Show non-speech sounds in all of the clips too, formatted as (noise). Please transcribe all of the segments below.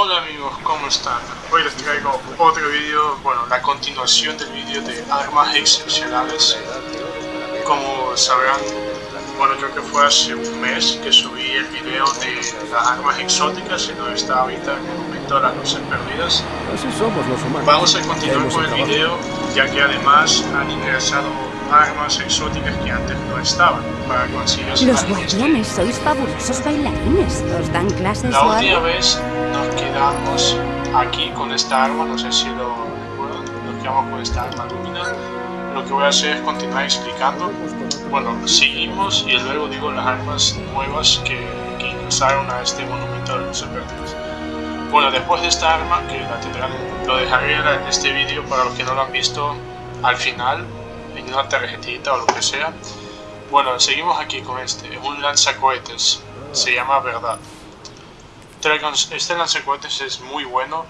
Hola amigos, ¿cómo están? Hoy les traigo otro vídeo, bueno, la continuación del vídeo de armas excepcionales. Como sabrán, bueno, creo que fue hace un mes que subí el video de las armas exóticas y no está ahorita en el momento de las luces perdidas. Así somos los humanos. Vamos a continuar con el video, ya que además han ingresado armas exóticas que antes no estaban para conseguir Los guardianes sois fabulosos bailarines. ¿Os dan clases La última vez nos quedamos aquí con esta arma, no sé si lo recuerdan, nos quedamos con esta arma lumina. Lo que voy a hacer es continuar explicando. Bueno, seguimos y luego digo las armas nuevas que, que ingresaron a este monumento de los perdidos. Bueno, después de esta arma, que la tendrán, lo dejaré en este vídeo para los que no lo han visto al final, una tarjetita o lo que sea. Bueno, seguimos aquí con este, es un lanzacohetes, se llama Verdad. Este lanzacohetes es muy bueno.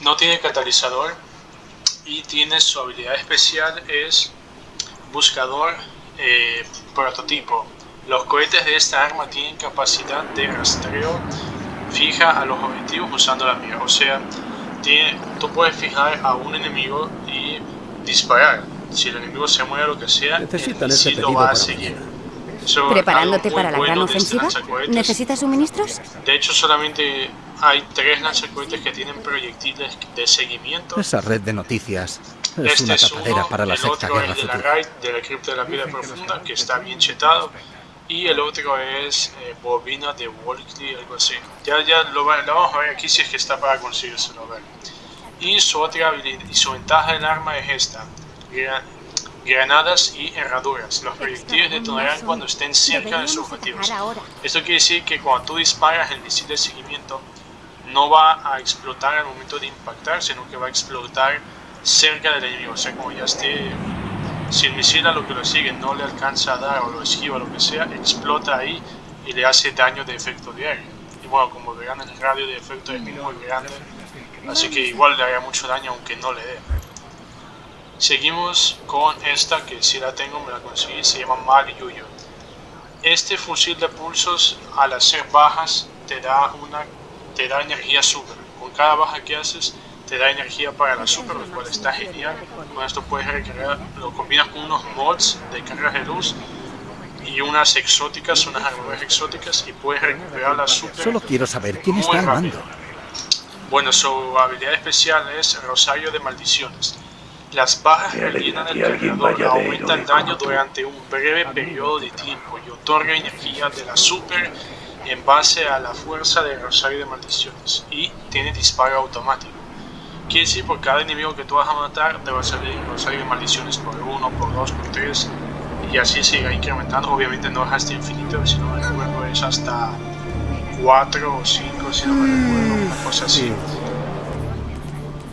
No tiene catalizador y tiene su habilidad especial es buscador eh, prototipo. Los cohetes de esta arma tienen capacidad de rastreo fija a los objetivos usando la mira. O sea, tiene, tú puedes fijar a un enemigo y disparar. Si el enemigo se mueve o lo que sea, Necesitan sí lo va a seguir. Eso, ¿Preparándote para la bueno gran de este ofensiva? ¿Necesitas suministros? De hecho, solamente hay tres lanzacohetes que tienen proyectiles de seguimiento. Esa red de noticias es Este una es tapadera uno, para la el sexta otro guerra es de la. RAID, de la cripta de la piedra profunda, que está bien chetado. Y el otro es eh, bobina de Walkley, algo así. Ya, ya lo, va- lo vamos a ver aquí si es que está para conseguírselo ver. Y su otra habilidad, y su ventaja del arma es esta. Gra- granadas y herraduras. Los proyectiles detonarán cuando estén cerca de sus objetivos. Esto quiere decir que cuando tú disparas el misil de seguimiento, no va a explotar al momento de impactar, sino que va a explotar cerca del enemigo. O sea, como ya esté. Si el misil a lo que lo sigue no le alcanza a dar o lo esquiva lo que sea, explota ahí y le hace daño de efecto diario. Y bueno, como verán, el radio de efecto es muy grande, así que igual le haría mucho daño aunque no le dé. Seguimos con esta que si la tengo me la conseguí, se llama Mali Yuyo. Este fusil de pulsos al hacer bajas te da una te da energía super. Con cada baja que haces te da energía para la super, lo cual está genial. Con esto puedes recargar, lo combinas con unos mods de cargas de luz y unas exóticas, unas armaduras exóticas y puedes recuperar la super. Solo quiero saber quién está al rápido. mando. Bueno, su habilidad especial es Rosario de Maldiciones. Las bajas rellenan el cargador, aumentan daño durante un breve periodo de tiempo y otorga energía de la super en base a la fuerza de Rosario de Maldiciones y tiene disparo automático. Quiere decir por cada enemigo que tú vas a matar te va a salir Rosario de Maldiciones por 1, por 2, por 3 y así irá incrementando. Obviamente no es hasta infinito, si no me recuerdo es hasta 4 o 5, si no me recuerdo, una cosa así. Sí.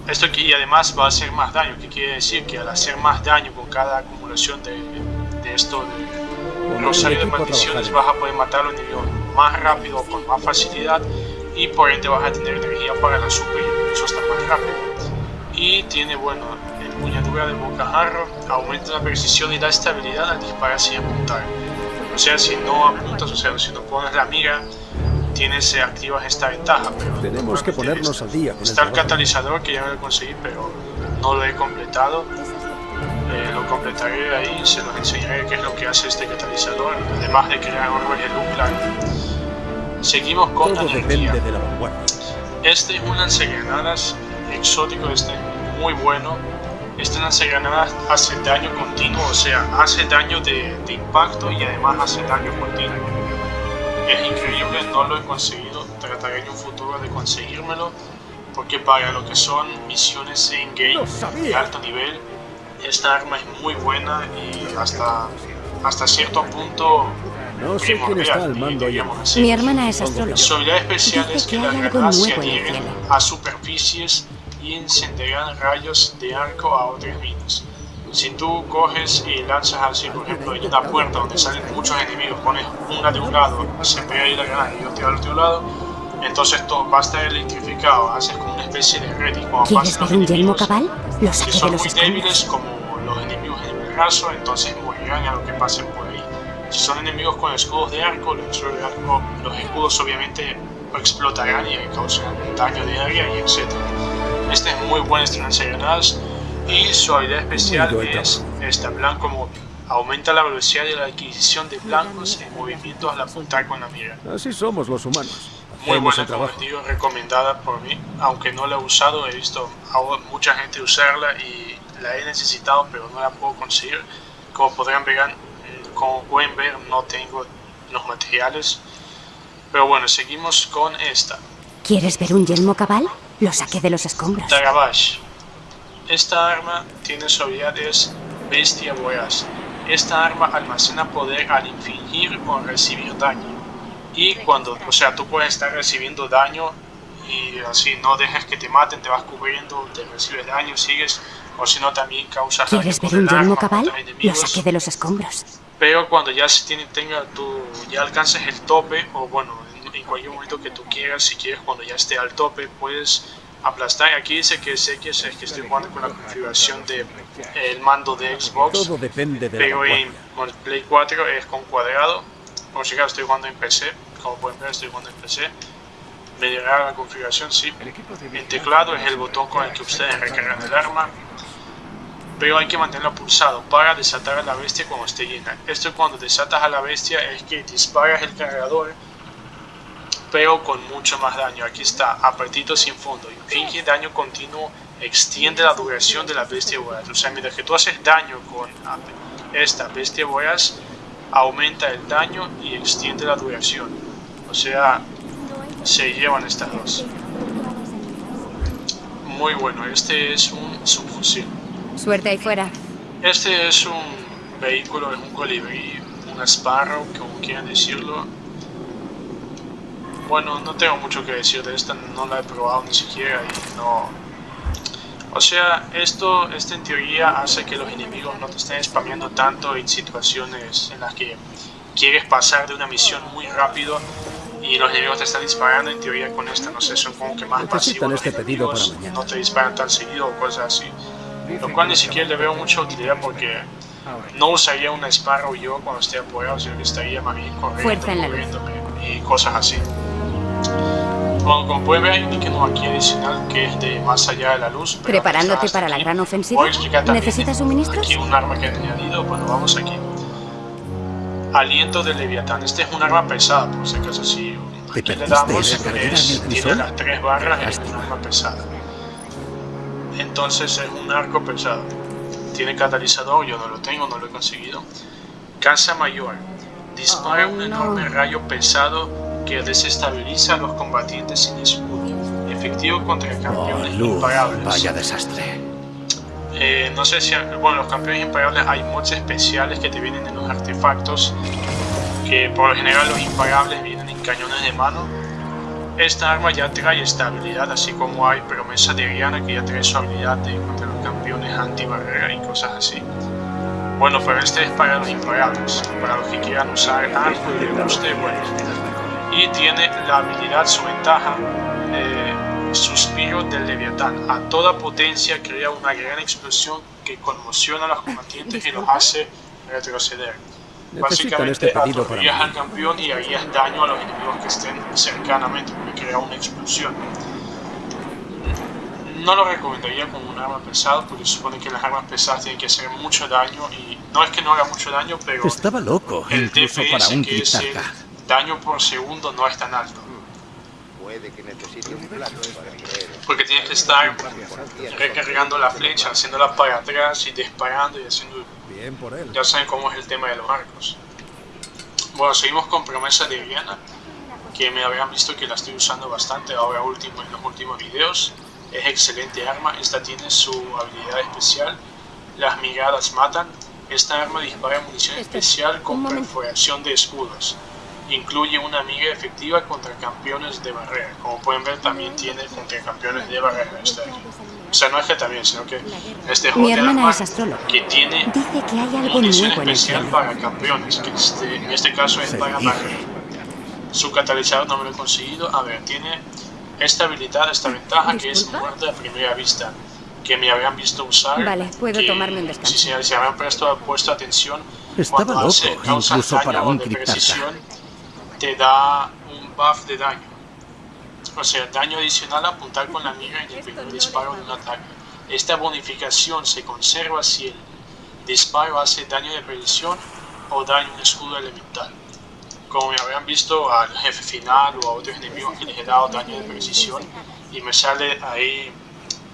Esto que, y además va a hacer más daño, que quiere decir que al hacer más daño con cada acumulación de, de esto de Rosario de a Maldiciones vas a poder matar a los enemigos más rápido, con más facilidad y por ende vas a tener energía para la super y eso está más rápido. Y tiene, bueno, empuñadura de bocajarro, aumenta la precisión y la estabilidad al disparar sin apuntar. O sea, si no apuntas, o sea, si no pones la mira, tienes, eh, activas esta ventaja. Pero Tenemos que ponernos al día con Está el catalizador que ya me lo conseguí, pero no lo he completado. Eh, lo completaré ahí, se los enseñaré qué es lo que hace este catalizador, además de crear orbes de. Seguimos con la Todo energía. de la vanguardia. Este es un lanzagranadas exótico, este es muy bueno. Este lanzagranadas hace daño continuo, o sea, hace daño de, de impacto y además hace daño continuo. Es increíble, no lo he conseguido. Trataré en un futuro de conseguírmelo. Porque para lo que son misiones en game de alto nivel, esta arma es muy buena y hasta, hasta cierto punto No sé quién está al mando así. Mi hermana es astróloga. Su habilidad especial Dice es que que las granadas se adhieren a superficies y encenderán rayos de arco a otras minas. Si tú coges y lanzas así, por ejemplo, en una puerta donde salen muchos enemigos, pones una de un lado, se pega ahí la granada y otra del otro lado, entonces todo va a estar electrificado, haces como una especie de red y cuando ¿Quieres pasen los enemigos, cabal? Lo que son los muy débiles como los enemigos en el raso, entonces morirán a lo que pasen por ahí. Si son enemigos con escudos de arco, los, los escudos obviamente explotarán y causarán daño de área y etc. Este es muy buen granadas y su habilidad especial es esta, blanco móvil. Aumenta la velocidad de la adquisición de blancos en movimientos al apuntar con la mira. Así somos los humanos. Muy buena, como digo, recomendada por mí. Aunque no la he usado, he visto a mucha gente usarla y la he necesitado, pero no la puedo conseguir. Como podrán ver, como pueden ver, no tengo los materiales. Pero bueno, seguimos con esta. ¿Quieres ver un yelmo cabal? Lo saqué de los escombros. Tagabash. Esta arma tiene su habilidad es Bestia Voraz. Esta arma almacena poder al infligir o recibir daño. Y cuando, o sea, tú puedes estar recibiendo daño y así no dejes que te maten, te vas cubriendo, te recibes daño, sigues, o si no también causas daño ¿Quieres ver un yelmo cabal? Lo saqué de los escombros. Pero cuando ya se tiene, tenga tu, ya alcances el tope, o bueno, en, en cualquier momento que tú quieras, si quieres cuando ya esté al tope, puedes aplastar. Aquí dice que es X, es que estoy jugando con la configuración de el mando de Xbox. Todo depende de pero en Play 4 es con cuadrado. Por si acaso estoy jugando en PC. Como pueden ver, estoy jugando en PC. Me llegará la configuración, sí. El teclado es el botón con el que ustedes recargan el arma. Pero hay que mantenerlo pulsado para desatar a la bestia cuando esté llena. Esto cuando desatas a la bestia es que disparas el cargador pero con mucho más daño. Aquí está, apretito sin fondo. Inflige daño continuo, extiende la duración de la bestia voraz. O sea, mientras que tú haces daño con esta bestia voraz, aumenta el daño y extiende la duración. O sea, se llevan estas dos. Muy bueno, este es un subfusil. Suerte ahí fuera. Este es un vehículo, es un colibrí, una Sparrow, como quieran decirlo bueno, no tengo mucho que decir de esta, no la he probado ni siquiera y no... O sea, esto, esto en teoría hace que los enemigos no te estén spameando tanto en situaciones en las que quieres pasar de una misión muy rápido y los enemigos te están disparando en teoría con esta, no sé, son como que más pasivos este pedido para mañana. no te disparan tan seguido o cosas así. Lo cual ni siquiera le veo mucha utilidad porque no usaría una Sparrow yo cuando esté apurado, sino que estaría más bien corriendo, y cosas así. Bueno, como pueden ver hay un icono aquí adicional que es de más allá de la luz. ¿Preparándote para la gran ofensiva? ¿Necesitas suministros? Aquí un arma que he añadido, bueno, vamos aquí. Aliento de Leviatán. Este es un arma pesada, por si acaso si aquí le damos, es, tiene las tres barras, es un arma pesada. Entonces es un arco pesado. Tiene catalizador, yo no lo tengo, no lo he conseguido. Casa Mayor. Dispara un enorme rayo pesado que desestabiliza a los combatientes sin escudo. Efectivo contra campeones oh, imparables. Vaya desastre. Eh, no sé si... Bueno, los campeones imparables hay mods especiales que te vienen en los artefactos. Que por lo general los imparables vienen en cañones de mano. Esta arma ya trae estabilidad, así como hay promesa de Rihanna que ya trae su habilidad de contra los campeones anti-barrera y cosas así. Bueno, pero este es para los imparables, para los que quieran usar algo y les guste, bueno, y tiene la habilidad, su ventaja, eh, suspiro del leviatán. A toda potencia crea una gran explosión que conmociona a los combatientes y los hace retroceder. Básicamente este aturdirías al campeón y harías daño a los enemigos que estén cercanamente, porque crea una explosión. No lo recomendaría como un arma pesada, porque supone que las armas pesadas tienen que hacer mucho daño y no es que no haga mucho daño, pero estaba loco, el incluso para un que daño por segundo no es tan alto. Porque tienes que estar recargando la flecha, haciéndola para atrás y disparando y haciendo... Ya saben cómo es el tema de los arcos. Bueno, seguimos con promesa de Diana, que me habían visto que la estoy usando bastante ahora último en los últimos videos. Es excelente arma, esta tiene su habilidad especial. Las miradas matan. Esta arma dispara munición especial con perforación de escudos incluye una amiga efectiva contra campeones de barrera. Como pueden ver, también tiene contra campeones de barrera. Este o sea, no es que también, sino que este Mi hermana es astróloga. que tiene Dice que hay algo munición especial para campeones, que este, en este caso es para barrera. Su catalizador no me lo he conseguido. A ver, tiene esta habilidad, esta ventaja que es muerte a primera vista que me habían visto usar. Vale, puedo tomarme un descanso. Si, si, si habían puesto, puesto atención, Estaba cuando loco, hace, causa incluso para un precisión, te da un buff de daño. O sea, daño adicional a apuntar con la mira en el primer disparo de un ataque. Esta bonificación se conserva si el disparo hace daño de precisión o daño en escudo elemental. Como me habían visto al jefe final o a otros enemigos que les he dado daño de precisión y me sale ahí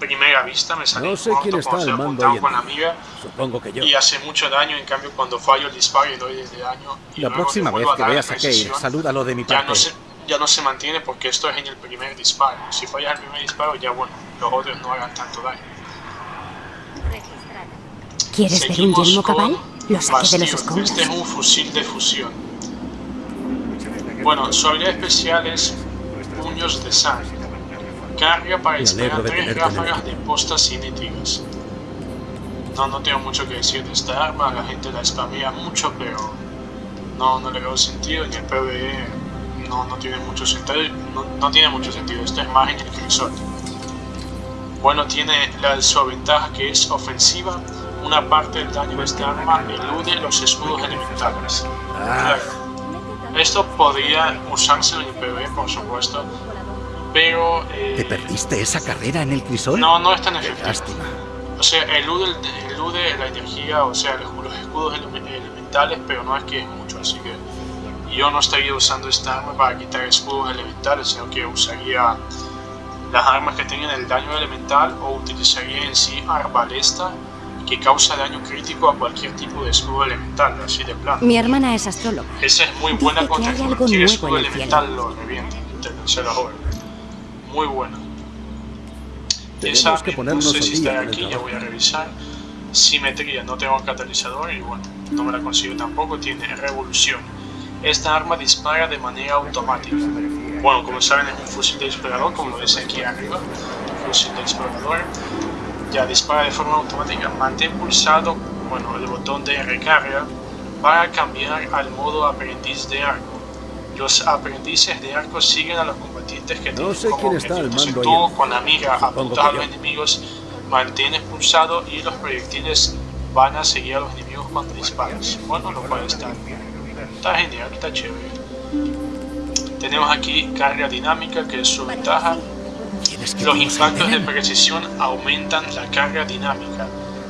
primera vista, me sale No sé corto quién está al mando apuntado hoy en con la mira Supongo que yo. y hace mucho daño, en cambio cuando fallo el disparo y doy de daño y La próxima vez que veas a precisión, salúdalo de mi ya parte. no, se, ya no se mantiene porque esto es en el primer disparo. Si fallas el primer disparo, ya bueno, los otros no hagan tanto daño. ¿Quieres ver un Seguimos yelmo cabal? Lo saqué de los escombros. Este es un fusil de fusión. Bueno, su habilidad especial es puños de sangre. Carga para de tres ráfagas de equipo. postas cinéticas. No, no tengo mucho que decir de esta arma, la gente la spamea mucho, pero no, no le veo sentido. En el PvE no, no tiene mucho sentido. No, no tiene mucho sentido. Esto es más en el crisol. Bueno, tiene la, su ventaja que es ofensiva. Una parte del daño de esta arma elude los escudos elementales. Ah. Esto podría usarse en el PvE, por supuesto, pero eh, ¿Te perdiste esa carrera en el crisol? no, no es tan Qué efectivo. lástima. O sea, elude, el- elude la energía, o sea, los, escudos ele- elementales, pero no es que es mucho, así que yo no estaría usando esta arma para quitar escudos elementales, sino que usaría las armas que tengan el daño elemental o utilizaría en sí arbalesta que causa daño crítico a cualquier tipo de escudo elemental, así de plano. Mi hermana es astróloga. Esa es muy Dice buena que contra hay algo cualquier nuevo escudo en el elemental, lo revienta, se lo joder. Muy buena. Tenemos Esa, que no ponernos sé al si está aquí, ya voy a revisar. Simetría, no tengo catalizador y bueno, no me la consigo tampoco, tiene revolución. Esta arma dispara de manera automática. Bueno, como saben es un fusil de explorador, como lo dice aquí arriba, fusil de explorador. Ya dispara de forma automática. Mantén pulsado, bueno, el botón de recarga para cambiar al modo aprendiz de arco. Los aprendices de arco siguen a los que No sé quién está al mando tú ahí. con la mira apuntas a los enemigos, mantienes pulsado y los proyectiles van a seguir a los enemigos cuando disparas. Bueno, lo cual está, está genial, está chévere. Tenemos aquí carga dinámica, que es su ventaja. ¿Quieres que Los impactos de precisión aumentan la carga dinámica.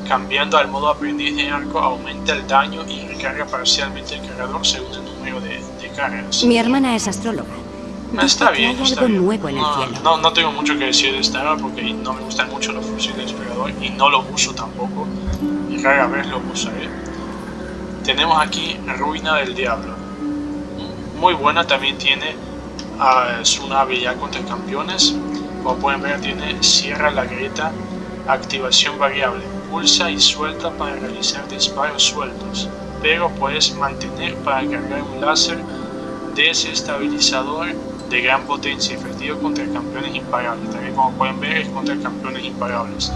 Cambiando al modo aprendiz de arco, aumenta el daño y recarga parcialmente el cargador según el número de, de cargas. Mi hermana es astróloga. Está bien, está bien. no. No, no tengo mucho que decir de esta arma porque no me gustan mucho los fusiles de explorador y no los uso tampoco. Y rara vez los usaré. Tenemos aquí Ruina del Diablo. Muy buena, también tiene ah, su nave ya contra campeones. Como pueden ver, tiene Cierra la grieta, activación variable. Pulsa y suelta para realizar disparos sueltos, pero puedes mantener para cargar un láser desestabilizador de gran potencia efectivo contra campeones imparables. También como pueden ver es contra campeones imparables.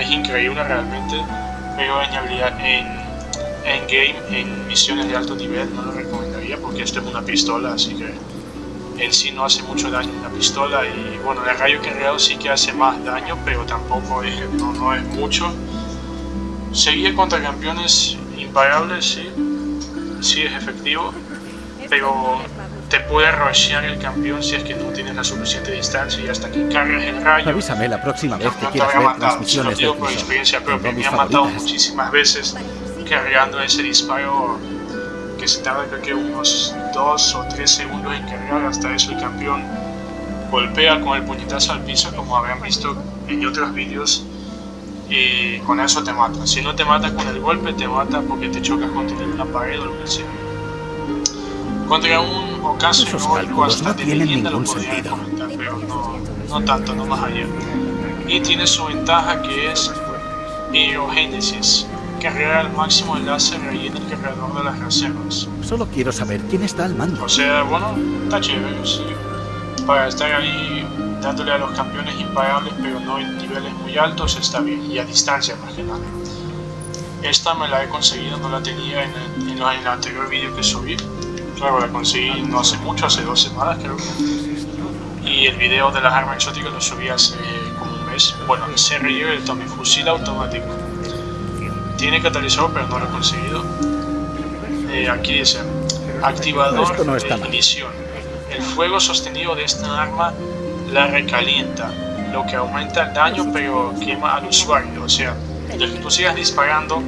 Es increíble realmente, pero en habilidad en, en game, en misiones de alto nivel no lo recomendaría porque esto es una pistola, así que en sí no hace mucho daño una pistola y bueno, el rayo cargado sí que hace más daño, pero tampoco es, no, no es mucho. Seguir contra campeones imparables, sí, sí es efectivo, pero te puede rushear el campeón si es que no tienes la suficiente distancia y hasta que cargas el rayo. Avísame la próxima vez que No quieras ver transmisiones de por experiencia propia. Me han matado muchísimas veces cargando ese disparo que se tarda creo que unos 2 o 3 segundos en cargar. Hasta eso el campeón golpea con el puñetazo al piso, como habrán visto en otros vídeos. Y con eso te mata. Si no te mata con el golpe, te mata porque te chocas contra una pared o lo que sea. Contra un ocaso Esos heroico cálculos no tienen ningún sentido. comentar, pero no, no tanto, no más allá. Y tiene su ventaja que es Aerogénesis. Cargar al máximo el láser rellena el cargador de las reservas. Solo quiero saber quién está al mando. O sea, bueno, está chévere, sí. Para estar ahí dándole a los campeones imparables, pero no en niveles muy altos, está bien. Y a distancia más que nada. Esta me la he conseguido, no la tenía en el, en en el anterior vídeo que subí. Claro, la conseguí no hace mucho, hace dos semanas creo. Y el video de las armas exóticas lo subí hace como un mes. Bueno, se relleva el Tommy fusil automático. Tiene catalizador, pero no lo he conseguido. eh, aquí dice, activador no de ignición. El fuego sostenido de esta arma la recalienta, lo que aumenta el daño pero quema al usuario. O sea, desde que tú sigas disparando,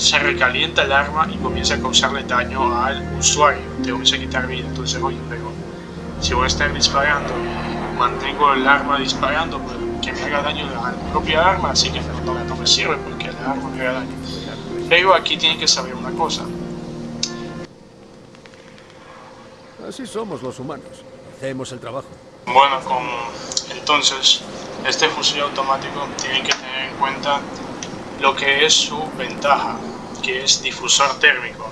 se recalienta el arma y comienza a causarle daño al usuario. Te comienza a quitar vida. Entonces, oye, pero si voy a estar disparando mantengo el arma disparando, pues que me haga daño a la propia arma, así que no, no- me sirve porque la arma me haga daño. Pero aquí tienen que saber una cosa. Así somos los humanos. Hacemos el trabajo. Bueno, con, entonces, este fusil automático tienen que tener en cuenta lo que es su ventaja, que es difusor térmico.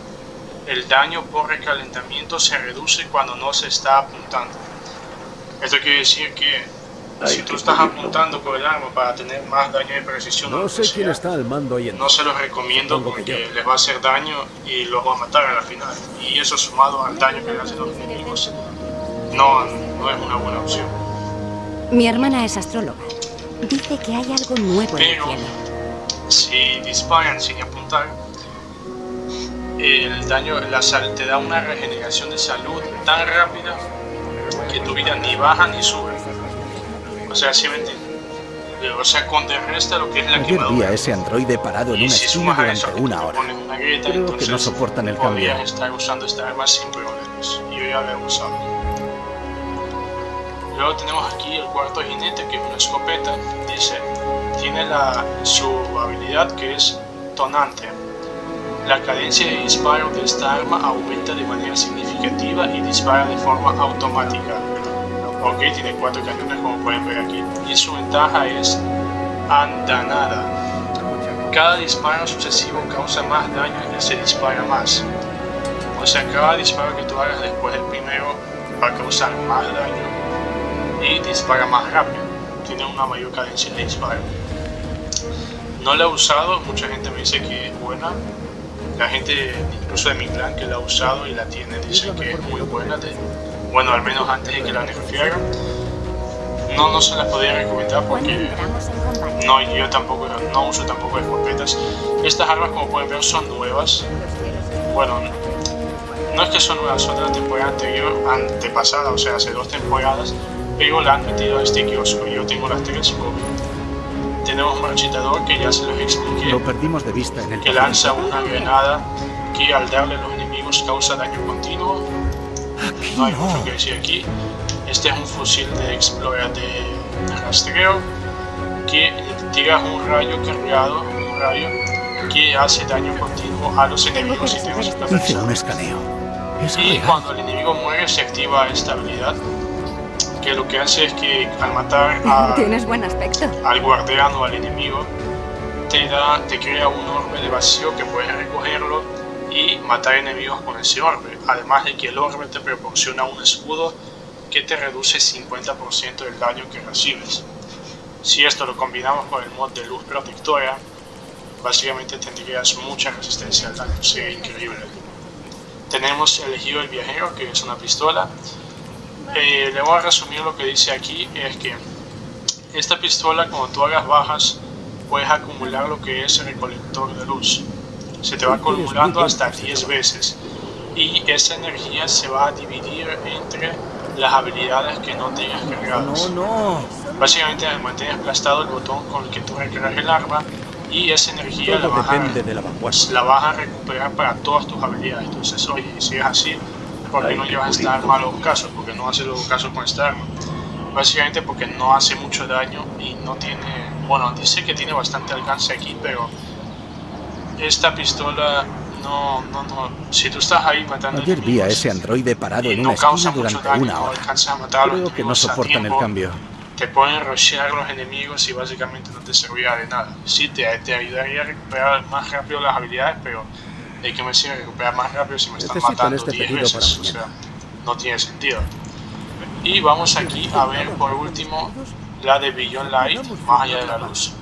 El daño por recalentamiento se reduce cuando no se está apuntando. Esto quiere decir que si tú estás apuntando con el arma para tener más daño de precisión, No sé que quién sea, está al mando hoy en no se los recomiendo porque les va a hacer daño y los va a matar a la final. Y eso sumado al daño que le hacen los enemigos, no, no es una buena opción. Mi hermana es astróloga. Dice que hay algo nuevo en el Pero cielo. Si disparan sin apuntar, el daño, la sal, te da una regeneración de salud tan rápida que tu vida ni baja ni sube. O sea, si me entiendes? O sea, contrarresta lo que es la Ayer quemadura. ese androide parado en una si esquina durante eso una hora. una grieta, Creo que no soportan el cambio. estar usando esta arma sin problemas. Yo ya la he usado. Luego tenemos aquí el cuarto jinete, que es una escopeta. Dice, tiene la, su habilidad que es tonante. La cadencia de disparo de esta arma aumenta de manera significativa y dispara de forma automática. Ok, tiene cuatro cañones como pueden ver aquí. Y su ventaja es andanada. Cada disparo sucesivo causa más daño y se dispara más. O sea, cada disparo que tú hagas después del primero va a causar más daño y dispara más rápido. Tiene una mayor cadencia de disparo. No la he usado, mucha gente me dice que es buena. La gente, incluso de mi clan, que la ha usado y la tiene, dice que es muy buena. de- bueno, al menos antes de que la nerfearan. No, no se la podría recomendar ¿Cuándo porque no, yo tampoco, no uso tampoco escopetas. Estas armas, como pueden ver, son nuevas. Bueno, no es que son nuevas, son de la temporada anterior, antepasada, o sea, hace dos temporadas, pero la han metido a este kiosco. Yo tengo las tres con- Tenemos un marchitador que ya se los expliqué, Lo perdimos de vista en el que lanza una granada que al darle a los enemigos causa daño continuo. Aquí No hay mucho no. que decir aquí. Este es un fusil de explorar de, rastreo que tira un rayo cargado, un rayo que hace daño continuo a los enemigos y tenemos que Hice un escaneo. Es Y real. cuando el enemigo muere se activa esta habilidad que lo que hace es que al matar a- (laughs) Tienes buen aspecto. al guardián o al enemigo te da, te crea un orbe de vacío que puedes recogerlo y matar enemigos con ese orbe. Además de que el orbe te proporciona un escudo que te reduce 50% del daño que recibes. Si esto lo combinamos con el mod de luz protectora, básicamente tendrías mucha resistencia al daño, sería increíble. Tenemos elegido el viajero, que es una pistola. Eh, le voy a resumir lo que dice aquí, es que esta pistola, cuando tú hagas bajas, puedes acumular lo que es el recolector de luz. Se te va acumulando hasta 10 veces. Y esa energía se va a dividir entre las habilidades que no tengas cargadas. No, no. Básicamente mantienes aplastado el botón con el que tú recargas el arma y esa energía la vas, a, de la la vas a recuperar para todas tus habilidades. Entonces, oye, si es así, ¿por qué no llevas esta arma a los casos? Porque no hace los casos con esta arma. Básicamente porque no hace mucho daño y no tiene... Bueno, dice que tiene bastante alcance aquí, pero esta pistola no, no, no. Si tú estás ahí matando Ayer vi a ese androide parado en no una esquina durante daño, una no hora. a los Creo que no soportan el tiempo, cambio. te pueden rushear los enemigos y básicamente no te servirá de nada. Sí, te, te ayudaría a recuperar más rápido las habilidades, pero ¿de qué me sirve recuperar más rápido si me están Necesitan matando este 10 pedido veces? O sea, no tiene sentido. Y vamos aquí a ver por último la de Beyond Light, más allá de la luz.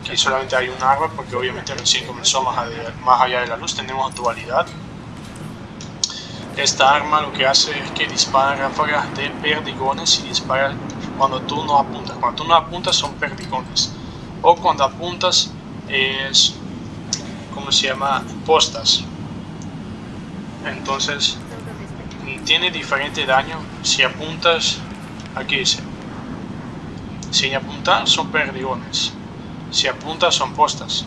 Aquí solamente hay un arma porque obviamente recién comenzó más allá, más allá de la luz. Tenemos dualidad. Esta arma lo que hace es que dispara ráfagas de perdigones y dispara cuando tú no apuntas. Cuando tú no apuntas son perdigones. O cuando apuntas es, ¿cómo se llama? Postas. Entonces, tiene diferente daño si apuntas, aquí dice, sin apuntar son perdigones, si apuntas son postas.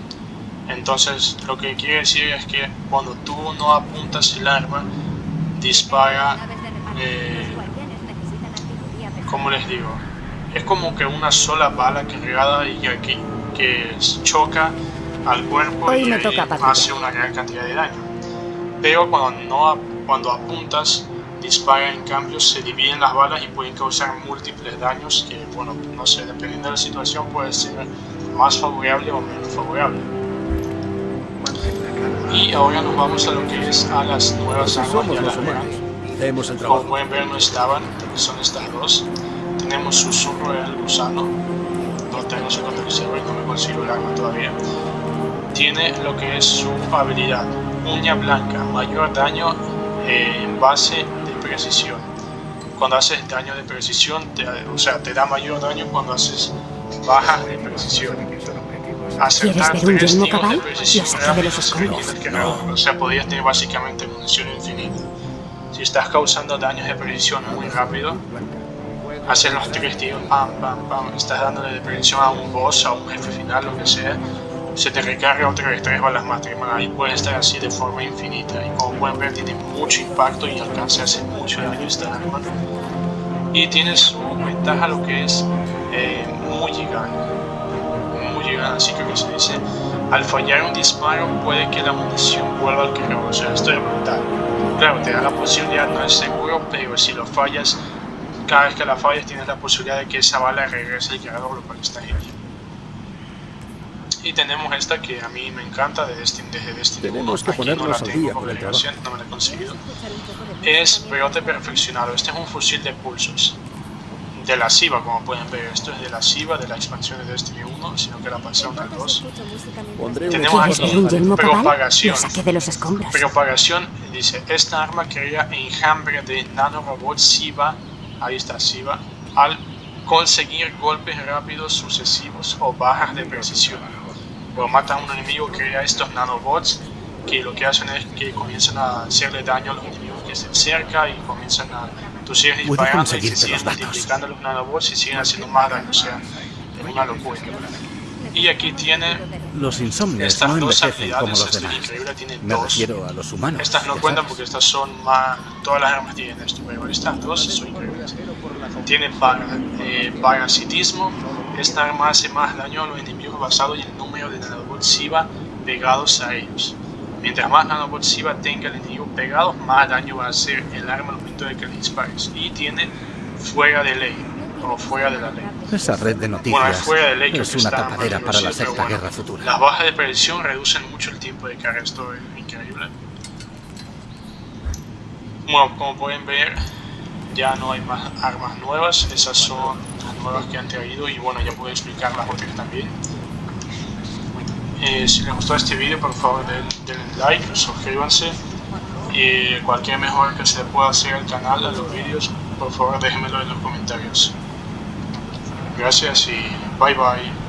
Entonces, lo que quiere decir es que cuando tú no apuntas el arma, dispara, eh, como les digo, es como que una sola bala cargada y aquí que choca al cuerpo Hoy y, me y toca hace una gran cantidad de daño. Pero cuando no cuando apuntas, dispara en cambio, se dividen las balas y pueden causar múltiples daños que, bueno, no sé, dependiendo de la situación puede ser más favorable o menos favorable. Y ahora nos vamos a lo que es a las nuevas armas ya los las el Como pueden ver no estaban, son estas dos. Tenemos susurro del gusano. No tengo su contexto y no me consigo el arma todavía. Tiene lo que es su habilidad. Uña blanca, mayor daño eh, en base de precisión. Cuando haces daño de precisión, te- o sea, te da mayor daño cuando haces bajas de precisión. Acertar ¿Quieres ver un tres tiros de cabal? precisión rápidos que no- O sea, podrías tener básicamente munición infinita. Si estás causando daños de precisión muy rápido, haces los tres tiros, pam, pam, pam, estás dándole de precisión a un boss, a un jefe final, lo que sea, se te recarga otra vez tres balas más, tres y puede estar así de forma infinita. Y como pueden ver, tiene mucho impacto y alcanza a hacer mucho daño esta arma. Y tiene su ventaja lo que es eh, mulligan. Mulligan, así creo que se dice. Al fallar un disparo puede que la munición vuelva al cargador, o sea, esto es brutal. Claro, te da la posibilidad, no es seguro, pero si lo fallas, cada vez que la fallas tienes la posibilidad de que esa bala regrese al cargador, lo cual está genial. Y tenemos esta que a mí me encanta de Destiny, desde Destiny Tenemos 1. que Aquí no la ponernos al tengo día con el obligación, no me la he conseguido. Es brote perfeccionado. Este es un fusil de pulsos. De la SIVA, como pueden ver. Esto es de la SIVA, de la expansión de Destiny 1, sino que la pasaron al 2. Pondré un Tenemos equipo ¿Quieres aquí propagación. De los escombros. Propagación dice, esta arma crea enjambre de nanorobots SIVA, ahí está SIVA, al conseguir golpes rápidos sucesivos o bajas de precisión. Cuando matas a un enemigo crea estos nanobots que lo que hacen es que comienzan a hacerle daño a los enemigos que se acercan y comienzan a... Tú sigues disparando y se siguen multiplicando los nanobots y siguen haciendo más daño, o sea, es una locura. Y aquí tiene Los insomnes Estas no dos envejecen como los demás. increíble, tiene Me dos. refiero a los humanos. Estas no cuentan sabes. porque estas son más. Todas las armas tienen esto, pero estas dos son increíbles. Tiene para, eh, parasitismo. Esta arma hace más daño a los enemigos basado en número de nanobots SIVA pegados a ellos. Mientras más nanobots SIVA tenga el enemigo pegado, más daño va a hacer el arma al momento de que le dispares. Y tiene fuera de ley, o fuera de la ley. Esa red de Bueno, noticias es fuera de ley, es una tapadera para la sexta bueno, guerra futura. Las bajas de precisión reducen mucho el tiempo de carga, esto es increíble. Bueno, como pueden ver, ya no hay más armas nuevas, esas son las nuevas que han traído y bueno, ya puedo explicar las otras también. Eh, si les gustó este vídeo, por favor den- denle like, suscríbanse y cualquier mejora que se pueda hacer al canal, a los vídeos, por favor déjenmelo en los comentarios. Gracias y bye bye.